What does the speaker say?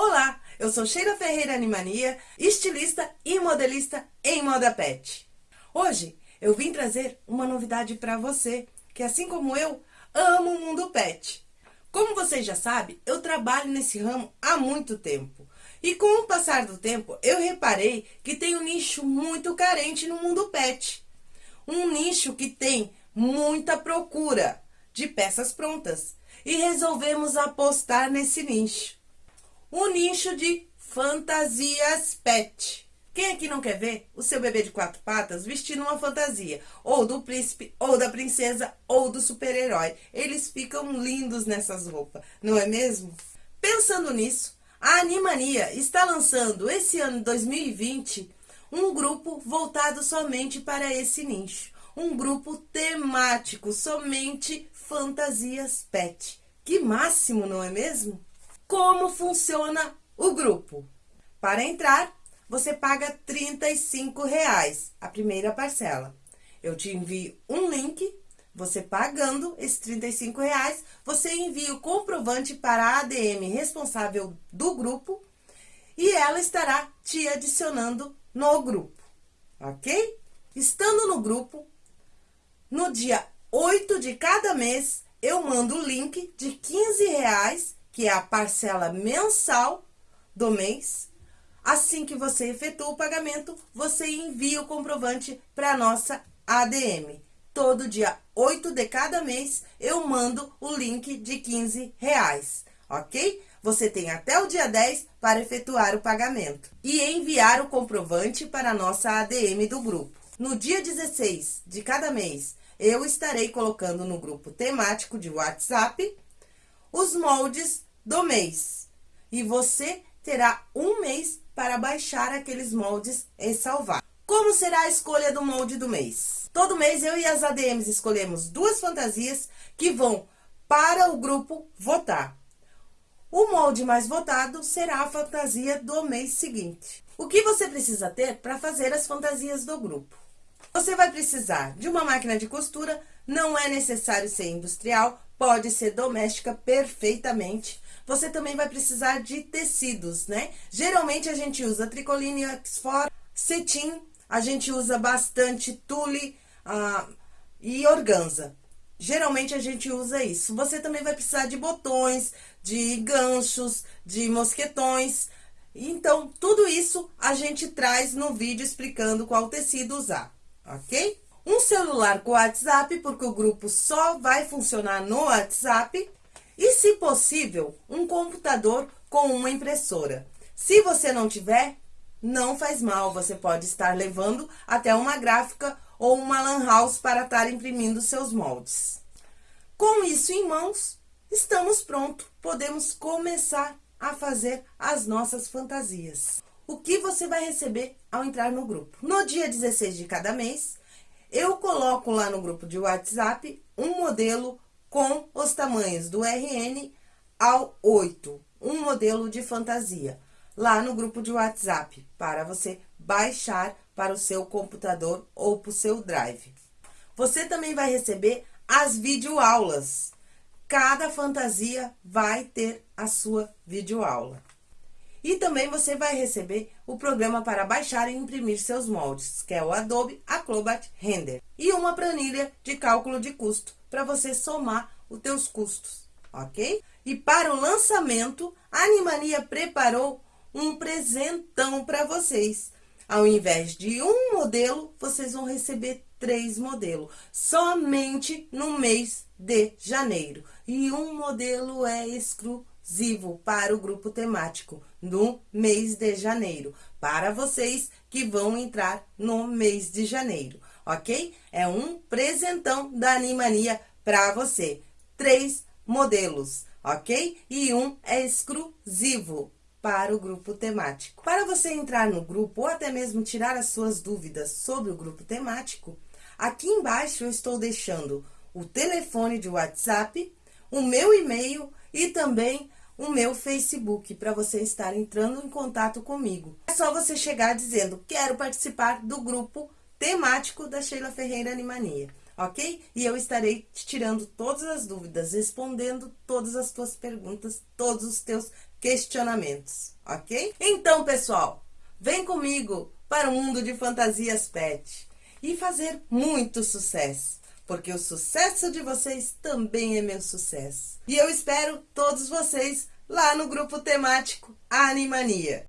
Olá, eu sou Sheila Ferreira Animania, estilista e modelista em moda pet. Hoje eu vim trazer uma novidade para você, que assim como eu, amo o mundo pet. Como vocês já sabem, eu trabalho nesse ramo há muito tempo. E com o passar do tempo, eu reparei que tem um nicho muito carente no mundo pet. Um nicho que tem muita procura de peças prontas. E resolvemos apostar nesse nicho. O nicho de fantasias pet. Quem aqui não quer ver o seu bebê de quatro patas vestindo uma fantasia? Ou do príncipe, ou da princesa, ou do super-herói. Eles ficam lindos nessas roupas, não é mesmo? Pensando nisso, a Animania está lançando esse ano 2020 um grupo voltado somente para esse nicho. Um grupo temático, somente fantasias pet. Que máximo, não é mesmo? Como funciona o grupo? Para entrar, você paga 35 reais, a primeira parcela. Eu te envio um link, você pagando esses 35 reais, você envia o comprovante para a ADM responsável do grupo e ela estará te adicionando no grupo, ok? Estando no grupo, no dia 8 de cada mês, eu mando o link de 15 reais que é a parcela mensal do mês. Assim que você efetua o pagamento, você envia o comprovante para a nossa ADM. Todo dia 8 de cada mês, eu mando o link de 15 reais, ok? Você tem até o dia 10 para efetuar o pagamento e enviar o comprovante para a nossa ADM do grupo. No dia 16 de cada mês, eu estarei colocando no grupo temático de WhatsApp os moldes do mês. E você terá um mês para baixar aqueles moldes e salvar. Como será a escolha do molde do mês? Todo mês eu e as ADMs escolhemos duas fantasias que vão para o grupo votar. O molde mais votado será a fantasia do mês seguinte. O que você precisa ter para fazer as fantasias do grupo? Você vai precisar de uma máquina de costura, não é necessário ser industrial, pode ser doméstica perfeitamente. Você também vai precisar de tecidos, né? Geralmente a gente usa tricoline, oxford, cetim, a gente usa bastante tule uh, e organza. Geralmente a gente usa isso. Você também vai precisar de botões, de ganchos, de mosquetões. Então, tudo isso a gente traz no vídeo explicando qual tecido usar, ok? Um celular com WhatsApp, porque o grupo só vai funcionar no WhatsApp. E, se possível, um computador com uma impressora. Se você não tiver, não faz mal, você pode estar levando até uma gráfica ou uma lan house para estar imprimindo seus moldes. Com isso em mãos, estamos prontos, podemos começar a fazer as nossas fantasias. O que você vai receber ao entrar no grupo? No dia 16 de cada mês, eu coloco lá no grupo de WhatsApp um modelo com os tamanhos do RN ao 8, um modelo de fantasia, lá no grupo de WhatsApp, para você baixar para o seu computador ou para o seu drive. Você também vai receber as videoaulas. Cada fantasia vai ter a sua videoaula. E também você vai receber o programa para baixar e imprimir seus moldes, que é o Adobe Acrobat Render. E uma planilha de cálculo de custo, para você somar os teus custos, ok? E para o lançamento, a Animania preparou um presentão para vocês. Ao invés de um modelo, vocês vão receber três modelos, somente no mês de janeiro. E um modelo é exclusivo exclusivo para o grupo temático no mês de janeiro, para vocês que vão entrar no mês de janeiro, ok? É um presentão da Animania para você. Três modelos, ok? E um é exclusivo para o grupo temático. Para você entrar no grupo ou até mesmo tirar as suas dúvidas sobre o grupo temático, aqui embaixo eu estou deixando o telefone de WhatsApp, o meu e-mail e também o meu Facebook para você estar entrando em contato comigo. É só você chegar dizendo, quero participar do grupo temático da Sheila Ferreira Animania, ok? E eu estarei te tirando todas as dúvidas, respondendo todas as tuas perguntas, todos os teus questionamentos, ok? Então, pessoal, vem comigo para o mundo de fantasias pet e fazer muito sucesso, porque o sucesso de vocês também é meu sucesso. E eu espero todos vocês lá no grupo temático Animania.